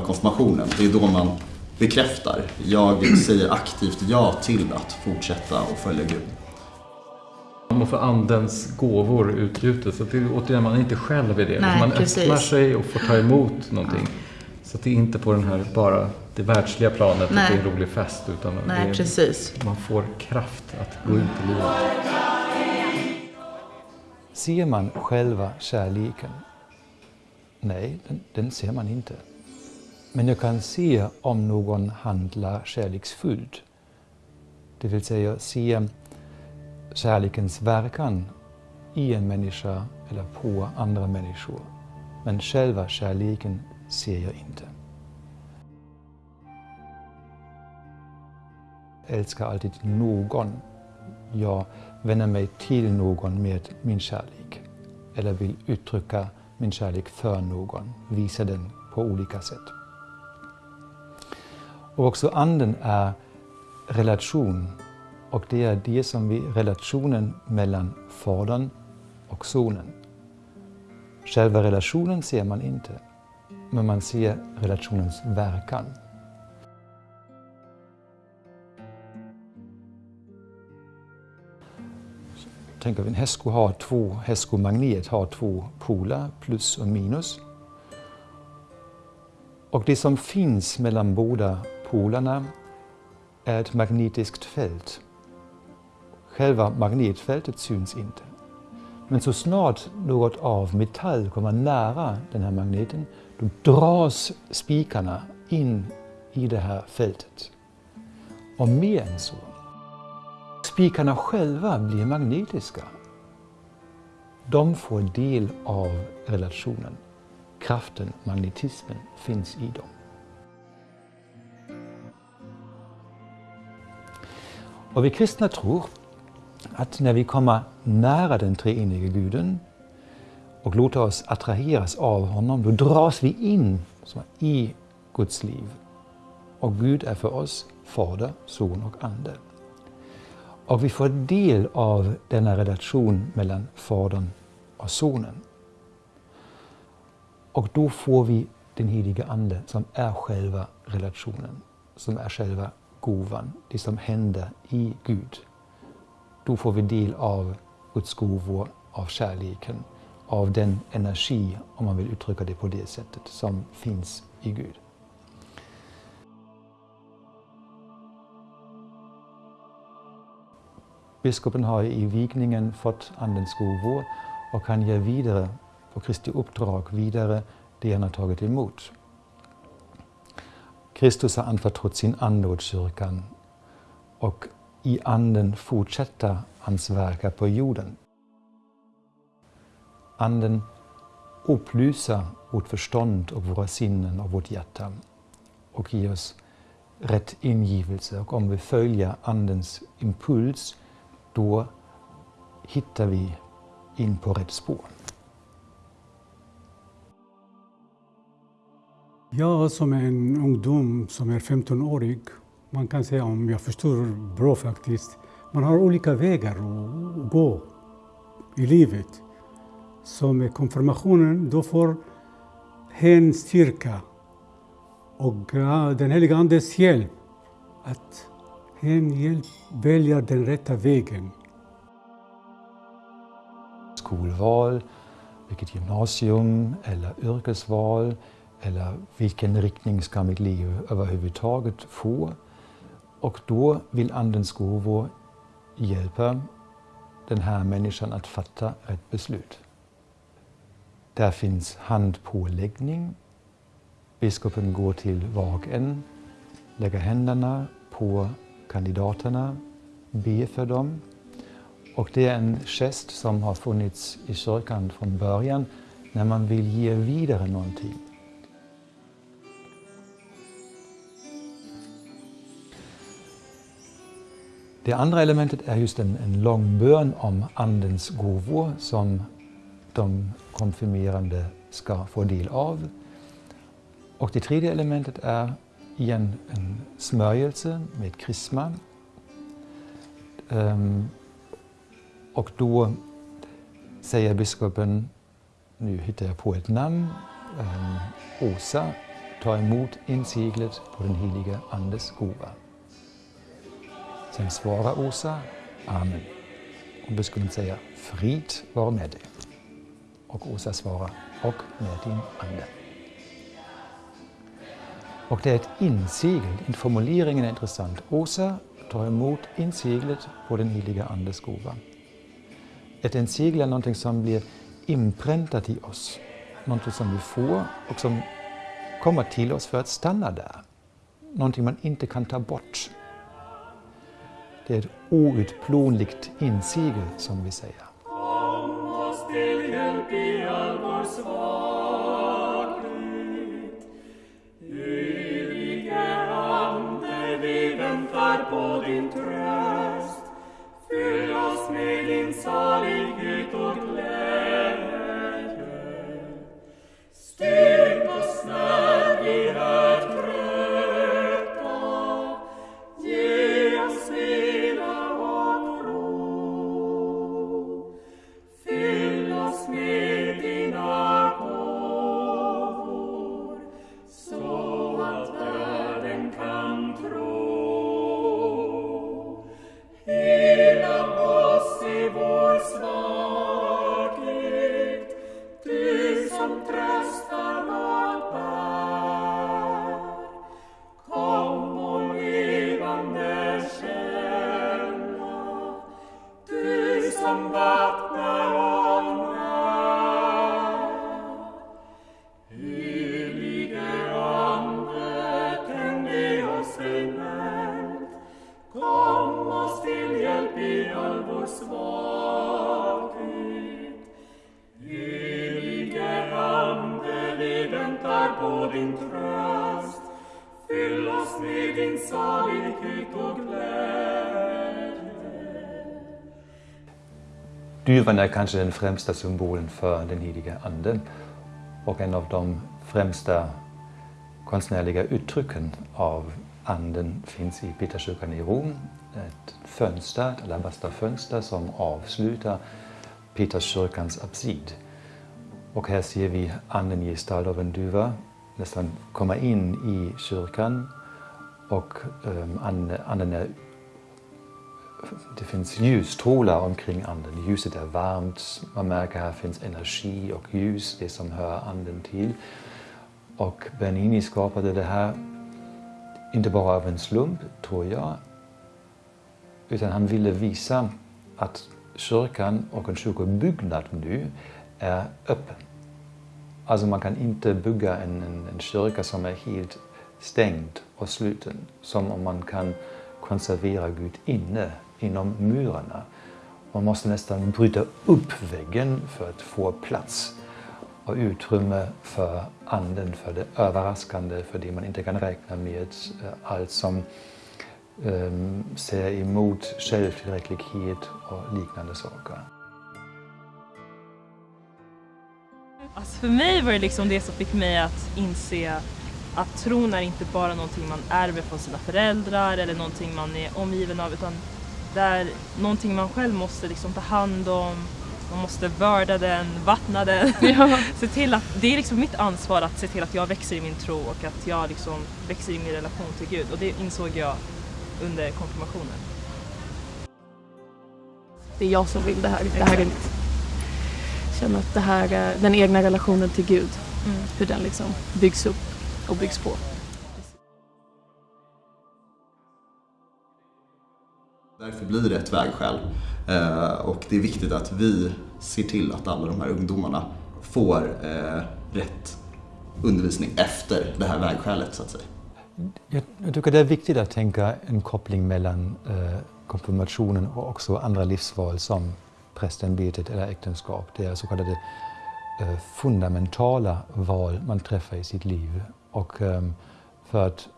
själva konfirmationen, det är då man bekräftar. Jag säger aktivt ja till att fortsätta och följa Gud. Man får andens gåvor utgjutet. Så att det, återigen, man är inte själv i det. Nej, man precis. öppnar sig och får ta emot någonting. Så att det är inte på den här bara det världsliga planet, att Nej. det är en rolig fest. Utan Nej, är, precis. man får kraft att gå ut i livet. Ser man själva kärleken? Nej, den, den ser man inte. Men jag kan se om någon handlar kärleksfullt. Det vill säga se kärlekens verkan i en människa eller på andra människor. Men själva kärleken ser jag inte. Jag älskar alltid någon. Jag vänder mig till någon med min kärlek. Eller vill uttrycka min kärlek för någon, visa den på olika sätt. Och också anden är relation. Och det är det som vi, relationen mellan Fadern och Sonen. Själva relationen ser man inte, men man ser relationens verkan. Tänk att en hästsko har två, hästskomagnet har två poler, plus och minus. Och det som finns mellan båda polerna är ett magnetiskt fält. Själva magnetfältet syns inte. Men så snart något av metall kommer nära den här magneten, då dras spikarna in i det här fältet. Och mer än så. Spikarna själva blir magnetiska. De får del av relationen. Kraften, magnetismen, finns i dem. Och vi kristna tror att när vi kommer nära den treenige guden och låter oss attraheras av honom, då dras vi in i Guds liv. Och Gud är för oss Fader, Son och Ande. Och vi får del av denna relation mellan Fadern och Sonen. Och då får vi den heliga Ande som är själva relationen, som är själva gåvan, det som händer i Gud. Då får vi del av Guds gåvor, av kärleken, av den energi, om man vill uttrycka det på det sättet, som finns i Gud. Biskopen har i vigningen fått Andens gåvor och kan ge vidare, på Kristi uppdrag, vidare det han har tagit emot. Kristus har anförtrott sin ande åt kyrkan och i anden fortsätter hans verka på jorden. Anden upplyser vårt förstånd och våra sinnen och vårt hjärta och ger oss rätt ingivelse. Och om vi följer Andens impuls, då hittar vi in på rätt spår. Jag som är en ungdom som är 15-årig, man kan säga om jag förstår bra faktiskt, man har olika vägar att gå i livet. Så med konfirmationen, då får hen styrka och den heliga Andes hjälp att hen hjälp den rätta vägen. Skolval, vilket gymnasium eller yrkesval eller vilken riktning ska mitt liv överhuvudtaget få? Och då vill Andens gåvor hjälpa den här människan att fatta rätt beslut. Där finns handpåläggning. Biskopen går till var och en, lägger händerna på kandidaterna, ber för dem. Och det är en gest som har funnits i kyrkan från början när man vill ge vidare någonting. Det andra elementet är just en, en lång bön om Andens gåvor som de konfirmerande ska få del av. Och det tredje elementet är igen en smörjelse med krisma. Um, ehm, och då säger biskopen, nu hittar jag på ett namn, um, Åsa ta emot inseglet på den heliga Andes gåva. Sen svarar Åsa Amen. Och biskopen säger Frid vare med dig. Och Åsa svarar och med din ande. Och det är ett insegel, formuleringen är intressant. Åsa tar emot inseglet på den heliga Andes gåva. Ett insegel är någonting som blir inpräntat i oss. Någonting som vi får och som kommer till oss för att stanna där. Någonting man inte kan ta bort. Det är ett outplånligt insegel som vi säger. Kom oss till hjälp i all vår svaghet. Helige Ande, vi väntar på din tröst. Fyll oss med din salighet din salighet och glädje. Duvan är kanske den främsta symbolen för den heliga Anden. och en av de främsta konstnärliga uttrycken av Anden finns i Peterskyrkan i Rom. Ett fönster, ett alabasterfönster som avslutar Peterskyrkans absid. Och här ser vi Anden i gestalt av en duva nästan komma in i kyrkan och um, anden är det finns ljusstrålar omkring anden. Ljuset är varmt, man märker att här finns energi och ljus, det som hör anden till. Och Bernini skapade det här, inte bara av en slump, tror jag, utan han ville visa att kyrkan och en kyrkobyggnad nu är öppen. Alltså man kan inte bygga en, en, en kyrka som är helt stängd och sluten, som om man kan konservera Gud inne inom murarna. Man måste nästan bryta upp väggen för att få plats och utrymme för anden, för det överraskande, för det man inte kan räkna med. Eh, allt som um, ser emot självtillräcklighet och liknande saker. Alltså för mig var det liksom det som fick mig att inse att tron är inte bara någonting man ärver från sina föräldrar eller någonting man är omgiven av utan det är någonting man själv måste liksom ta hand om, man måste vörda den, vattna den. Ja. se till att, det är liksom mitt ansvar att se till att jag växer i min tro och att jag liksom växer i min relation till Gud och det insåg jag under konfirmationen. Det är jag som vill det här. Det här är mitt. Känner att det här är den egna relationen till Gud, Mm. hur den liksom byggs upp och byggs på. Därför blir det ett vägskäl. Eh, och det är viktigt att vi ser till att alla de här ungdomarna får eh, rätt undervisning efter det här vägskälet så att säga. Jag, jag tycker det är viktigt att tänka en koppling mellan eh, konfirmationen och också andra livsval som prästämbetet eller äktenskap. Det är så kallade eh, fundamentala val man träffar i sitt liv. Och um, för att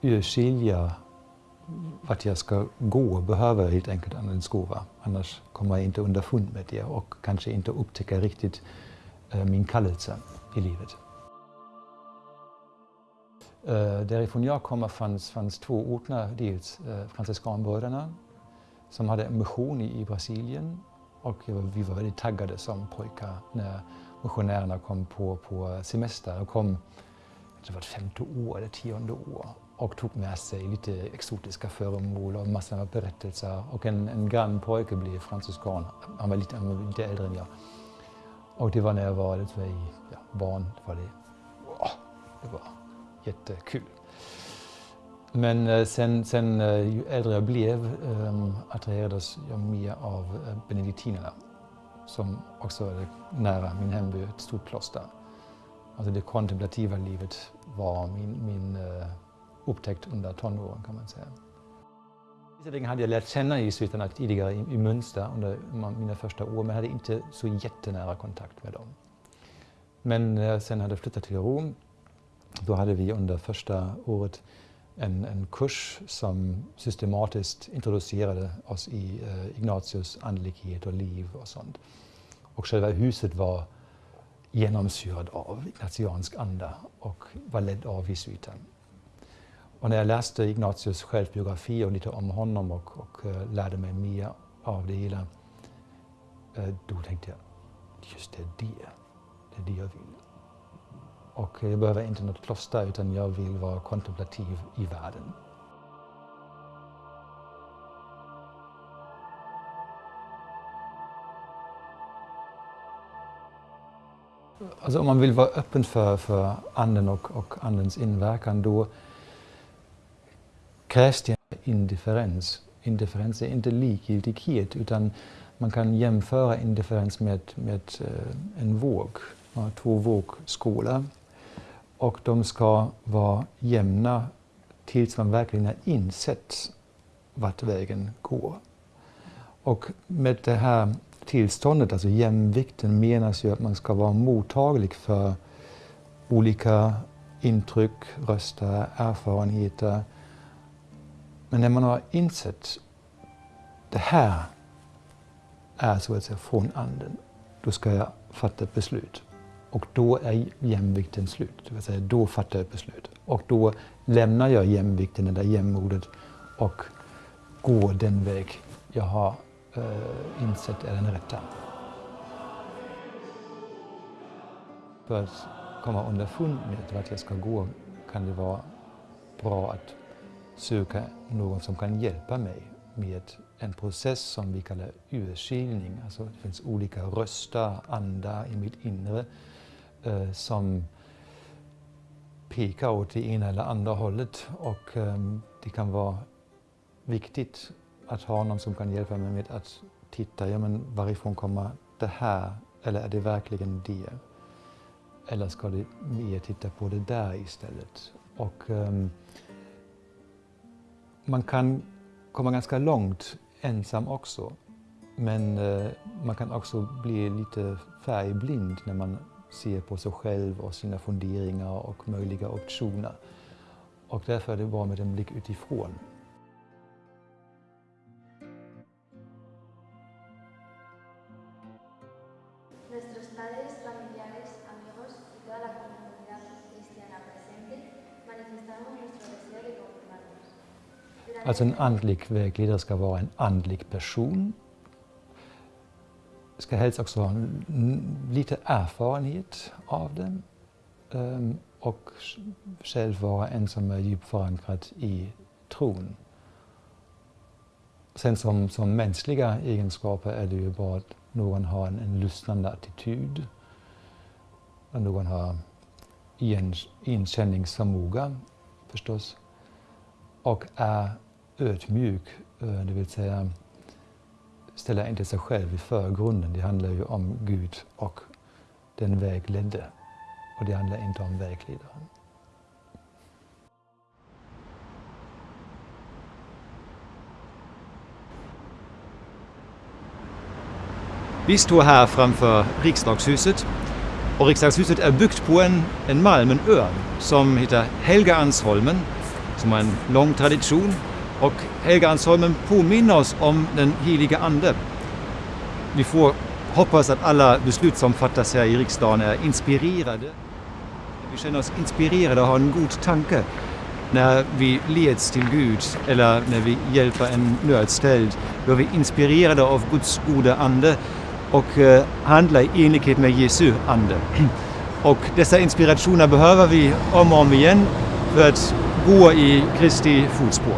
urskilja vart jag ska gå behöver jag helt enkelt en gåva. Annars kommer jag inte underfund med det och kanske inte upptäcka riktigt uh, min kallelse i livet. Uh, därifrån jag kommer fanns, fanns två orter, dels eh, uh, franciskanbröderna som hade en mission i, i Brasilien och jag vi var väldigt taggade som pojkar när missionärerna kom på, på semester och kom det var femte år eller tionde år och tog med sig lite exotiska föremål och massor av berättelser. Och en, en grannpojke blev franciskan, han var, lite, han var lite äldre än jag. Och det var när jag var lite i ja, barn, det var det, wow, det var jättekul. Men eh, sen, sen eh, ju äldre jag blev um, attraherades jag mer av eh, benediktinerna som också är nära min hemby, ett stort kloster. Alltså det kontemplativa livet var min, min uh, upptäckt under tonåren kan man säga. Visserligen hade jag lärt känna jesuiterna tidigare i, i Münster under mina första år men hade inte så jättenära kontakt med dem. Men eh, när jag sen hade flyttat till Rom då hade vi under första året en, en kurs som systematiskt introducerade oss i eh, Ignatius andlighet och liv och sånt. Och själva huset var genomsyrad av ignatiansk anda och var ledd av jesuiten. Och när jag läste Ignatius självbiografi och lite om honom och, och uh, lärde mig mer av det hela, uh, då tänkte jag, just det, det, det är det jag vill. Och jag behöver inte något kloster utan jag vill vara kontemplativ i världen. Alltså om man vill vara öppen för, för anden och, och andens inverkan då krävs det indifferens. Indifferens är inte likgiltighet utan man kan jämföra indifferens med, med eh, en våg, två vågskålar och de ska vara jämna tills man verkligen har insett vart vägen går. Och med det här tillståndet, alltså jämvikten, menas ju att man ska vara mottaglig för olika intryck, röster, erfarenheter. Men när man har insett det här är så att säga från anden, då ska jag fatta ett beslut. Och då är jämvikten slut, det vill säga då fattar jag ett beslut. Och då lämnar jag jämvikten, det där jämmodet och går den väg jag har eh, insett är den rätta. För att komma underfund med vart jag ska gå kan det vara bra att söka någon som kan hjälpa mig med en process som vi kallar urskiljning. Alltså det finns olika röster, andar i mitt inre eh, som pekar åt det ena eller andra hållet och eh, det kan vara viktigt att ha någon som kan hjälpa mig med att titta, ja men varifrån kommer det här? Eller är det verkligen det? Eller ska det mer titta på det där istället? Och um, man kan komma ganska långt ensam också. Men uh, man kan också bli lite färgblind när man ser på sig själv och sina funderingar och möjliga optioner. Och därför är det bra med en blick utifrån. Padres, familiares, amigos y toda la comunidad cristiana presente manifestamos nuestro deseo de confirmarnos. Durante Alltså en andlig vägledare ska vara en andlig person. Ska helst också ha lite erfarenhet av det. ehm, Och själv vara en som är djupt förankrad i tron. Sen som, som mänskliga egenskaper är det ju bra att någon har en, en lyssnande attityd. Och någon har igen, inkänningsförmåga förstås. Och är ödmjuk, eh, det vill säga ställer inte sig själv i förgrunden. Det handlar ju om Gud och den vägledde. Och det handlar inte om vägledaren. Vi står här framför riksdagshuset och riksdagshuset är byggt på en, en malm, en örn som heter Helgeandsholmen som har en lång tradition och Helgeandsholmen påminner oss om den heliga Ande. Vi får hoppas att alla beslut som fattas här i riksdagen är inspirerade. Vi känner oss inspirerade och har en god tanke när vi leds till Gud eller när vi hjälper en nödställd. Då är vi inspirerade av Guds goda ande och eh, handla i enlighet med Jesu ande. Och dessa inspirationer behöver vi om och om igen för att gå i Kristi fotspår.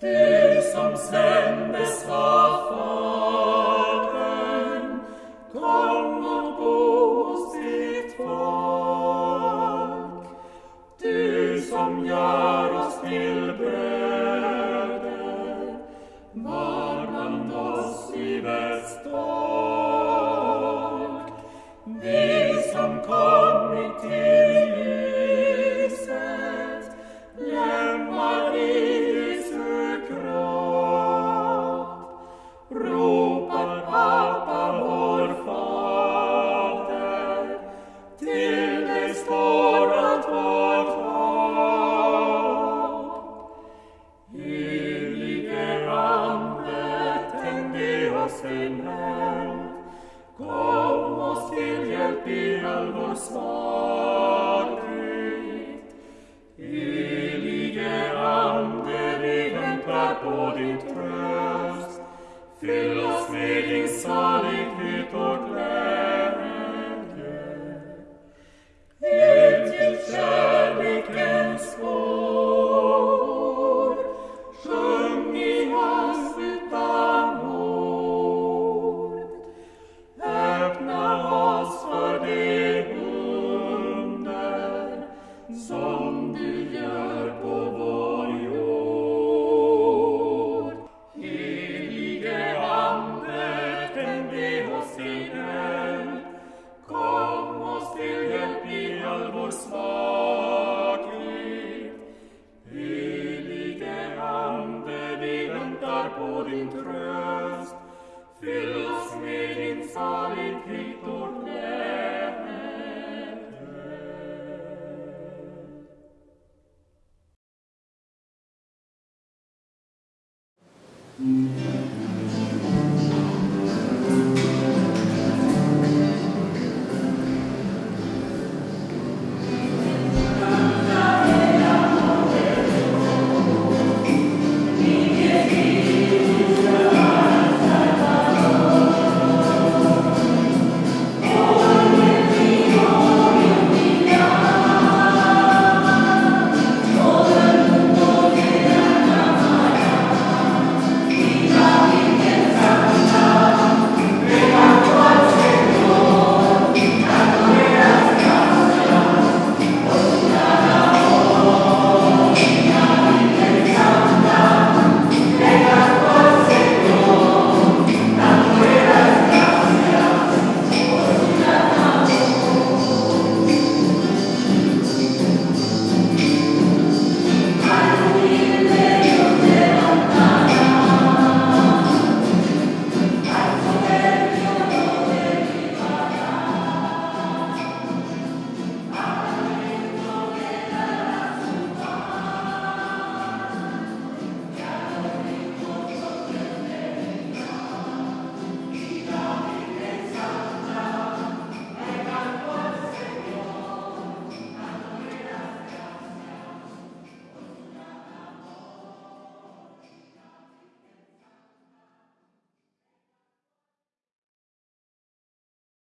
Du som sändes var in solid peace.